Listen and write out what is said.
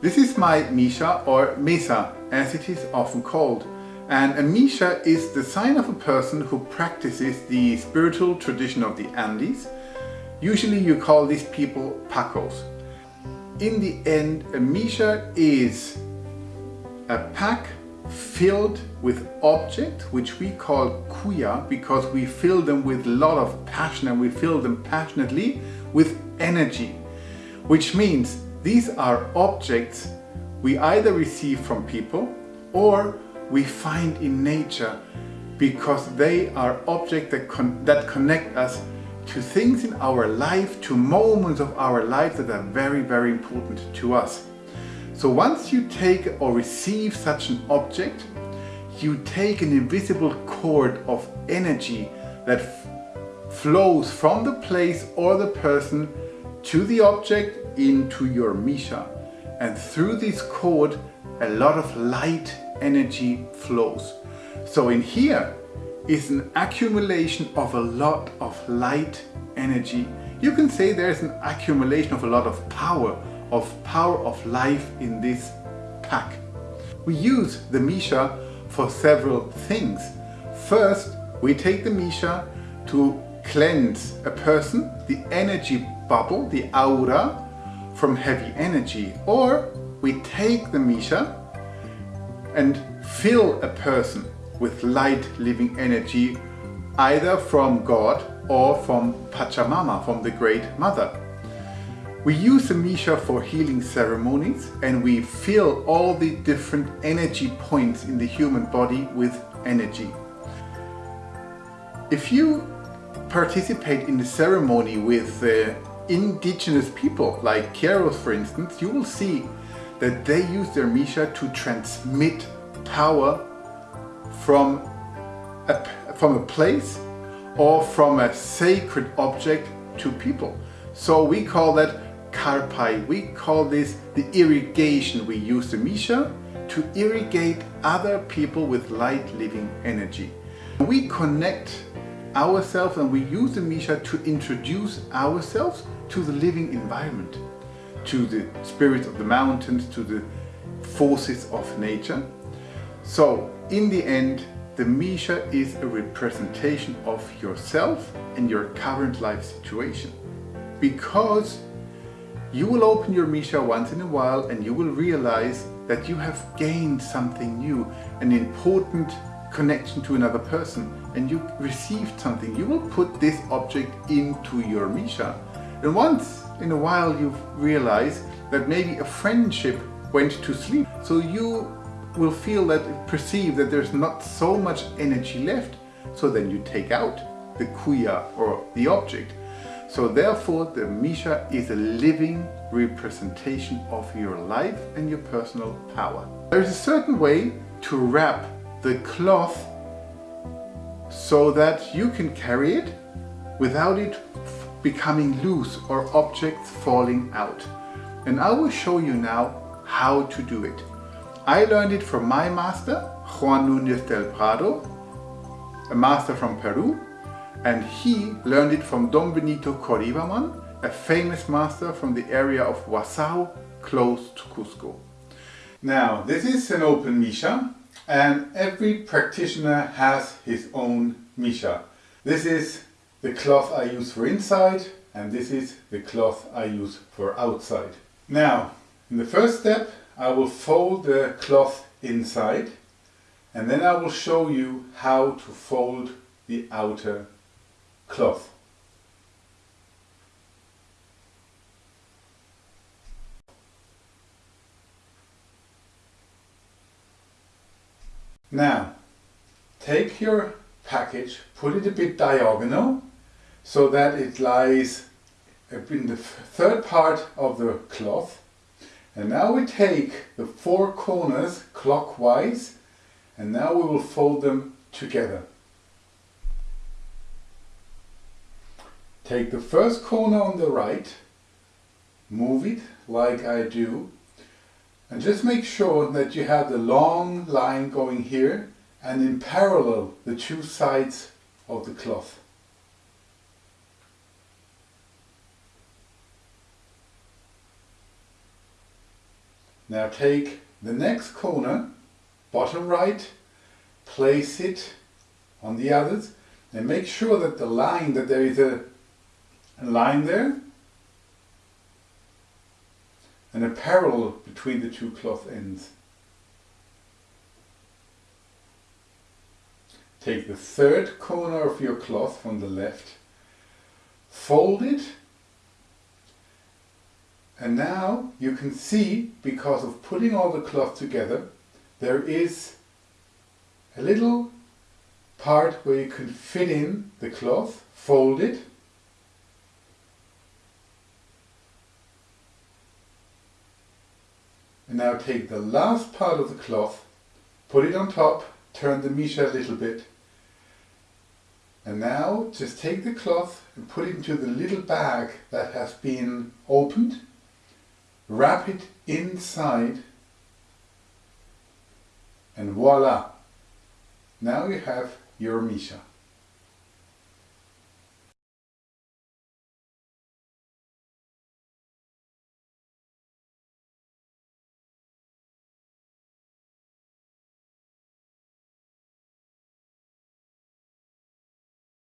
This is my Misha or Mesa as it is often called. And a Misha is the sign of a person who practices the spiritual tradition of the Andes. Usually you call these people Pacos. In the end, a Misha is a pack filled with objects which we call kuya because we fill them with a lot of passion and we fill them passionately with energy which means these are objects we either receive from people or we find in nature because they are objects that, con that connect us to things in our life, to moments of our life that are very, very important to us. So once you take or receive such an object, you take an invisible cord of energy that flows from the place or the person to the object into your Misha. And through this cord, a lot of light energy flows. So in here is an accumulation of a lot of light energy. You can say there's an accumulation of a lot of power of power of life in this pack. We use the Misha for several things. First, we take the Misha to cleanse a person, the energy bubble, the aura, from heavy energy. Or we take the Misha and fill a person with light living energy either from God or from Pachamama, from the Great Mother. We use the Misha for healing ceremonies and we fill all the different energy points in the human body with energy. If you participate in the ceremony with uh, indigenous people like Q'eros for instance, you will see that they use their Misha to transmit power from a, from a place or from a sacred object to people. So we call that karpay. We call this the irrigation. We use the Misha to irrigate other people with light living energy. We connect ourselves and we use the Misha to introduce ourselves to the living environment, to the spirit of the mountains, to the forces of nature. So in the end, the Misha is a representation of yourself and your current life situation. Because you will open your Misha once in a while and you will realize that you have gained something new, an important connection to another person and you received something. You will put this object into your Misha. And once in a while you realize that maybe a friendship went to sleep. So you will feel that, perceive that there's not so much energy left. So then you take out the kuya or the object so therefore the Misha is a living representation of your life and your personal power. There is a certain way to wrap the cloth so that you can carry it without it becoming loose or objects falling out. And I will show you now how to do it. I learned it from my master, Juan Núñez del Prado, a master from Peru, and he learned it from Don Benito Qoriwaman, a famous master from the area of Huasao, close to Cusco. Now, this is an open Misha, and every practitioner has his own Misha. This is the cloth I use for inside, and this is the cloth I use for outside. Now, in the first step, I will fold the cloth inside, and then I will show you how to fold the outer cloth. Now, take your package, put it a bit diagonal so that it lies in the third part of the cloth. And now we take the four corners clockwise and now we will fold them together. Take the first corner on the right, move it like I do, and just make sure that you have the long line going here and in parallel the two sides of the cloth. Now take the next corner, bottom right, place it on the others and make sure that the line, that there is a, line there and a parallel between the two cloth ends. Take the third corner of your cloth from the left, fold it, and now you can see, because of putting all the cloth together, there is a little part where you can fit in the cloth, fold it, and now take the last part of the cloth, put it on top, turn the misha a little bit, and now just take the cloth and put it into the little bag that has been opened, wrap it inside, and voila! Now you have your Misha.